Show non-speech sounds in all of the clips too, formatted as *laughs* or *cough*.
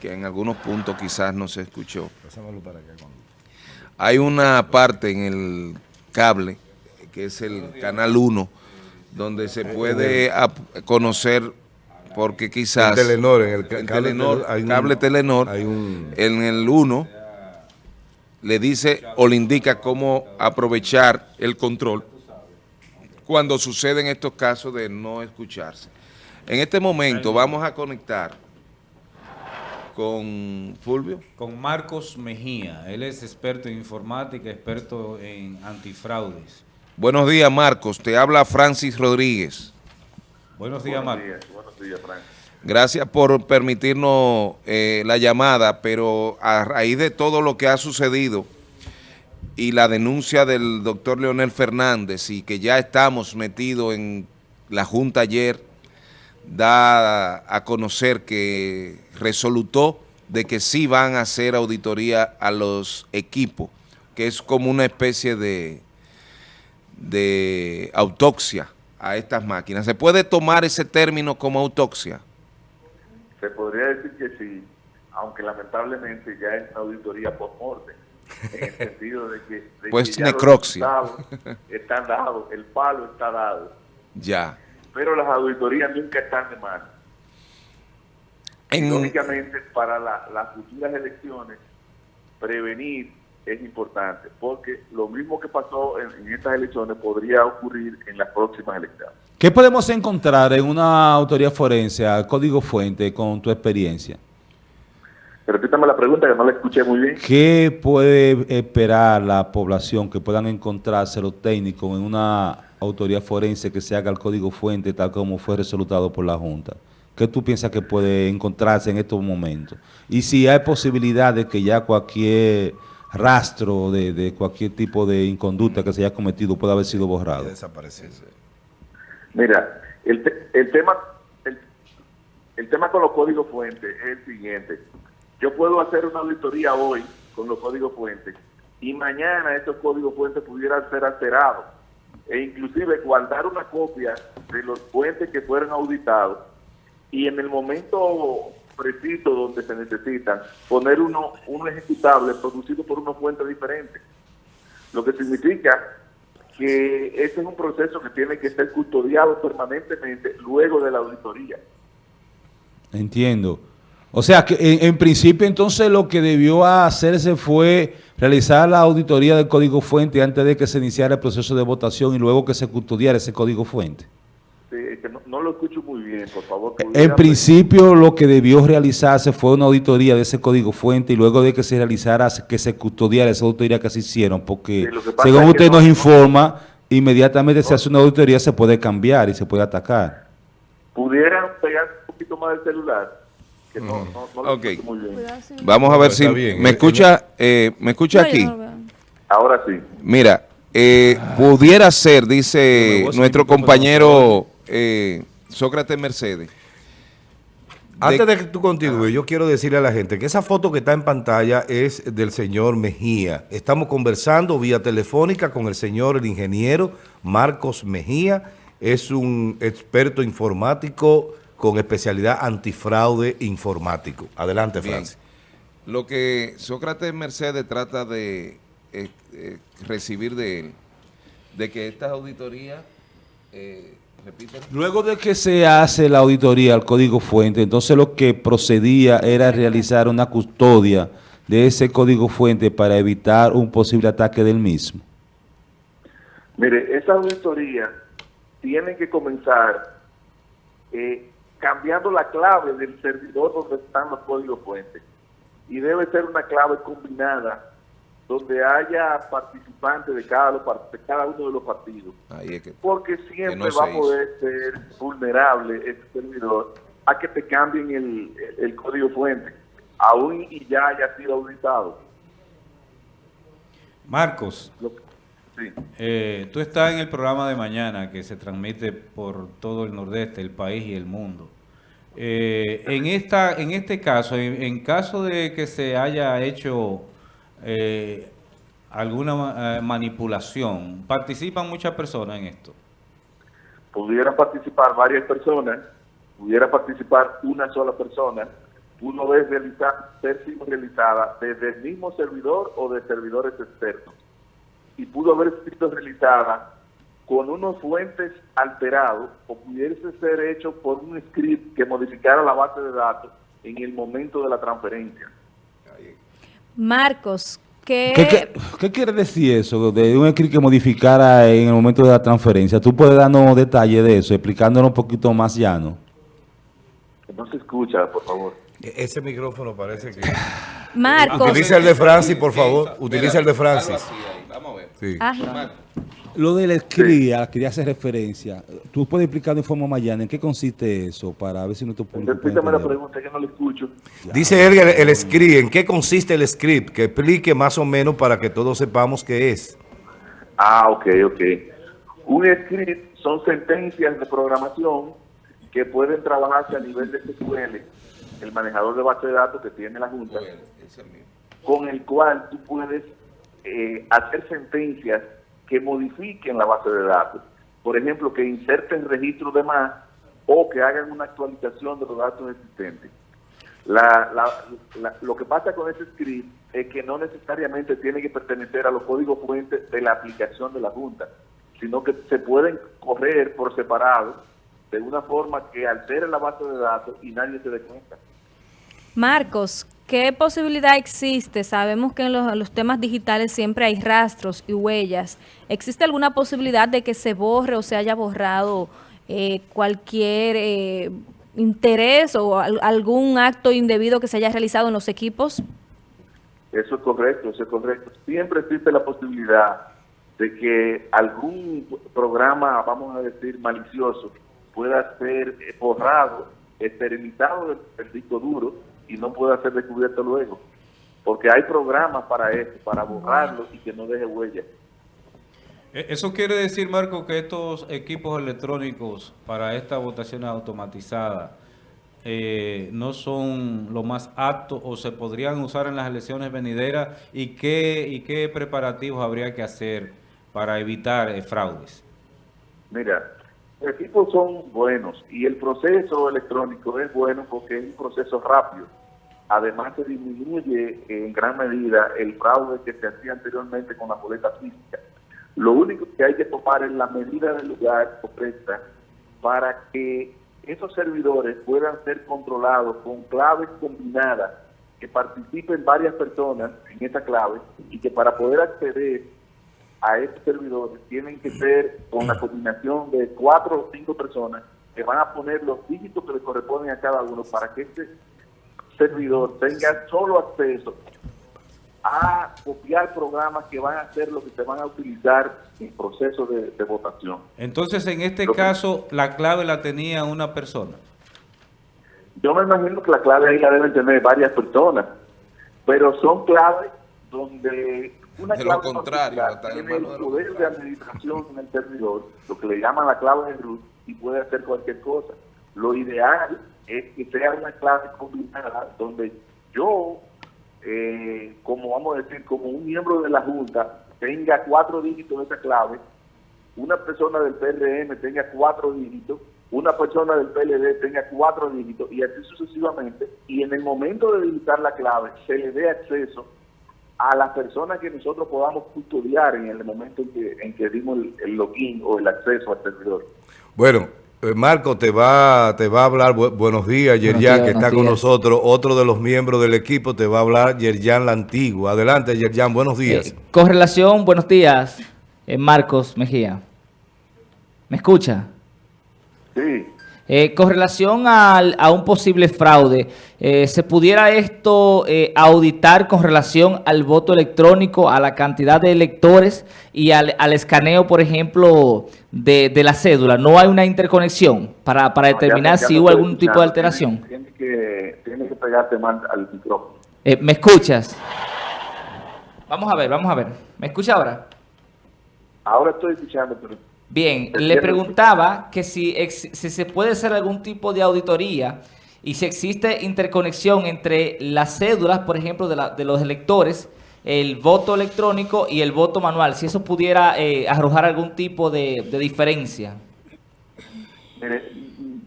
que en algunos puntos quizás no se escuchó. Hay una parte en el cable, que es el canal 1, donde se puede conocer porque quizás... En Telenor, en el cable, Telenor, hay cable Telenor, en el 1 le dice o le indica cómo aprovechar el control cuando suceden estos casos de no escucharse. En este momento vamos a conectar con Fulvio. Con Marcos Mejía. Él es experto en informática, experto en antifraudes. Buenos días, Marcos. Te habla Francis Rodríguez. Buenos días, Marcos. Buenos días, Francis. Gracias por permitirnos eh, la llamada, pero a raíz de todo lo que ha sucedido y la denuncia del doctor Leonel Fernández y que ya estamos metidos en la Junta ayer, da a conocer que resolutó de que sí van a hacer auditoría a los equipos, que es como una especie de, de autopsia a estas máquinas. ¿Se puede tomar ese término como autopsia? Se podría decir que sí, aunque lamentablemente ya es una auditoría post-mortem, en el sentido de que, pues necroxia. están dados, el palo está dado. Ya pero las auditorías nunca están de más. En... Lógicamente, para las futuras elecciones, prevenir es importante, porque lo mismo que pasó en, estas elecciones podría ocurrir en las próximas elecciones. ¿Qué podemos encontrar en una autoría forense, código fuente, con tu experiencia? Repítame la pregunta, que no la escuché muy bien. ¿Qué puede esperar la población que puedan encontrarse los técnicos en una autoridad forense que se haga el código fuente tal como fue resolutado por la Junta? ¿Qué tú piensas que puede encontrarse en estos momentos? Y si hay posibilidad de que ya cualquier rastro de, cualquier tipo de inconducta que se haya cometido pueda haber sido borrado. Mira, el, el tema el, el, tema con los códigos fuentes es el siguiente. Yo puedo hacer una auditoría hoy con los códigos fuentes y mañana esos códigos fuentes pudieran ser alterados e inclusive guardar una copia de los puentes que fueron auditados y en el momento preciso donde se necesitan poner uno, un ejecutable producido por una fuente diferente. Lo que significa que ese es un proceso que tiene que ser custodiado permanentemente luego de la auditoría. Entiendo. O sea, que en, principio entonces lo que debió hacerse fue realizar la auditoría del código fuente antes de que se iniciara el proceso de votación y luego que se custodiara ese código fuente. Sí, que no, lo escucho muy bien, por favor. En principio lo que debió realizarse fue una auditoría de ese código fuente y luego de que se realizara, que se custodiara esa auditoría que se hicieron, porque según usted nos informa, inmediatamente se hace una auditoría, se puede cambiar y se puede atacar. ¿Pudieran pegar un poquito más el celular? Vamos a ver si me escucha, eh, me escucha aquí. Ahora sí. Mira, eh, pudiera ser, dice nuestro compañero eh, Sócrates Mercedes. Antes de que tú continúes, yo quiero decirle a la gente que esa foto que está en pantalla es del señor Mejía. Estamos conversando vía telefónica con el señor, el ingeniero Marcos Mejía. Es un experto informático con especialidad antifraude informático. Adelante, Francis. Lo que Sócrates Mercedes trata de eh, eh, recibir de él, de que estas auditorías, eh, Luego de que se hace la auditoría al código fuente, entonces lo que procedía era realizar una custodia de ese código fuente para evitar un posible ataque del mismo. Mire, esa auditoría tiene que comenzar eh, cambiando la clave del servidor donde están los códigos fuentes. Y debe ser una clave combinada donde haya participantes de cada, de cada uno de los partidos. Porque siempre va a poder ser vulnerable ese servidor a que te cambien el, código fuente, aún y ya haya sido auditado. Marcos, eh, tú estás en el programa de mañana que se transmite por todo el nordeste, el país y el mundo. Eh, en, esta, en este caso, en, caso de que se haya hecho eh, alguna manipulación, ¿participan muchas personas en esto? Pudiera participar varias personas, pudiera participar una sola persona, pudo ser realizada desde el mismo servidor o de servidores externos. Y pudo haber sido realizada con unos fuentes alterados o pudiese ser hecho por un script que modificara la base de datos en el momento de la transferencia. Marcos, ¿qué, ¿Qué, qué, quiere decir eso de un script que modificara en el momento de la transferencia? ¿Tú puedes darnos detalles de eso, explicándonos un poquito más llano? No se escucha, por favor. E-, Ese micrófono parece que... Marcos. Utiliza el de Francis, por favor. Utiliza el de Francis. Sí. Ajá. Lo de la cría, la cría hace referencia. ¿Tú puedes explicar de forma más llana en qué consiste eso para ver si nuestro público Repítame la pregunta, que no le escucho. Dice él el, el script. ¿En qué consiste el script? Que explique más o menos para que todos sepamos qué es. Ah, ok, ok. Un script son sentencias de programación que pueden trabajarse a nivel de SQL, el manejador de base de datos que tiene la Junta, Bueno, con el cual tú puedes eh, hacer sentencias que modifiquen la base de datos. Por ejemplo, que inserten registros de más o que hagan una actualización de los datos existentes. La- la- lo que pasa con ese script es que no necesariamente tiene que pertenecer a los códigos fuentes de la aplicación de la Junta, sino que se pueden correr por separado de una forma que altere la base de datos y nadie se dé cuenta. Marcos, ¿qué posibilidad existe? Sabemos que en los, temas digitales siempre hay rastros y huellas. ¿Existe alguna posibilidad de que se borre o se haya borrado eh, cualquier eh, interés o al- algún acto indebido que se haya realizado en los equipos? Eso es correcto, eso es correcto. Siempre existe la posibilidad de que algún programa, vamos a decir, malicioso, pueda ser borrado, esterilizado del, del disco duro y no pueda ser descubierto luego. Porque hay programas para eso, para borrarlo y que no deje huella. E- Eso quiere decir, Marco, que estos equipos electrónicos para estas votaciones automatizadas eh, no son lo más aptos o se podrían usar en las elecciones venideras y qué, y qué preparativos habría que hacer para evitar eh, fraudes. Mira, los equipos son buenos y el proceso electrónico es bueno porque es un proceso rápido. Además, se disminuye en gran medida el fraude que se hacía anteriormente con la boleta física. Lo único que hay que tomar es la medida del lugar correcta para que esos servidores puedan ser controlados con claves combinadas, que participen varias personas en esa clave y que para poder acceder a estos servidores tienen que ser con la combinación de cuatro o cinco personas que van a poner los dígitos que le corresponden a cada uno para que este servidor tenga solo acceso a copiar programas que van a ser los que se van a utilizar en proceso de, de votación. Entonces, en este Lo que- caso, la clave la tenía una persona. Yo me imagino que la clave ahí la deben tener varias personas, pero son claves donde una De lo clave contrario, tiene el poder de administración en el servidor, lo que le llaman la clave de root, y puede hacer cualquier cosa. Lo ideal es que sea una clave combinada donde yo, eh, como vamos a decir, como un miembro de la Junta, tenga cuatro dígitos de esa clave una persona del PRM tenga cuatro dígitos, una persona del PLD tenga cuatro dígitos y así sucesivamente, y en el momento de digitar la clave se le dé acceso a las personas que nosotros podamos custodiar en el momento en que, en que dimos el, el login o el acceso al servidor. Bueno, Marco te va, te va a hablar, bu- buenos días, Yerjan, días, que está con días. nosotros. Otro de los miembros del equipo te va a hablar, Yerjan la Antigua. Adelante, Yerjan, buenos días. Eh, con relación, buenos días, eh, Marcos Mejía. ¿Me escucha? Sí, Eh, con relación al- a un posible fraude, eh, ¿se pudiera esto eh, auditar con relación al voto electrónico, a la cantidad de electores y al, al escaneo, por ejemplo, de, de la cédula? ¿No hay una interconexión para, para No, ya determinar ya si hubo algún tipo de alteración? Tienes, tienes que, tienes que pegarte más al micrófono. Eh, ¿Me escuchas? Vamos a ver, vamos a ver. ¿Me escucha ahora? Ahora estoy escuchando, pero Bien, le preguntaba que si, ex- si se puede hacer algún tipo de auditoría y si existe interconexión entre las cédulas, por ejemplo, de, la- de los electores, el voto electrónico y el voto manual, si eso pudiera eh, arrojar algún tipo de, de diferencia. Mire,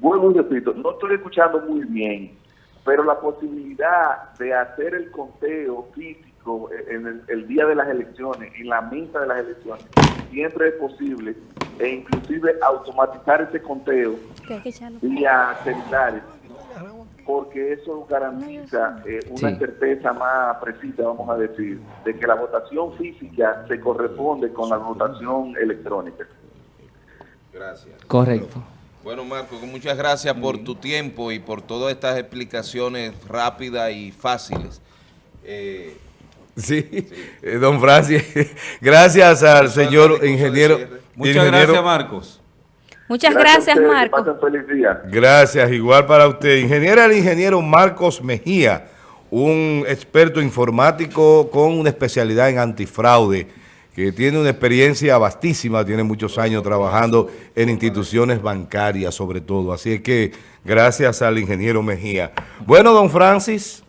vuelvo y repito, no estoy escuchando muy bien. pero la posibilidad de hacer el conteo físico en el, el día de las elecciones, en la misa de las elecciones, siempre es posible, e inclusive automatizar ese conteo vía celulares, porque eso garantiza eh, una Sí. certeza más precisa, vamos a decir, de que la votación física se corresponde con la votación electrónica. Gracias. Correcto. Bueno, Marco, muchas gracias por tu tiempo y por todas estas explicaciones rápidas y fáciles. Eh, Sí, eh, don Francis, *laughs* gracias al señor ingeniero. Muchas ingeniero- gracias, Marcos. Muchas gracias, ustedes, que Marco. pasen feliz día. Gracias, igual para usted. Ingeniero, el ingeniero Marcos Mejía, un experto informático con una especialidad en antifraude, que tiene una experiencia vastísima, tiene muchos años trabajando en instituciones bancarias sobre todo. Así es que gracias al ingeniero Mejía. Bueno, don Francis.